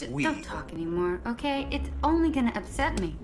that D- we... Don't talk anymore, okay? It's only gonna upset me.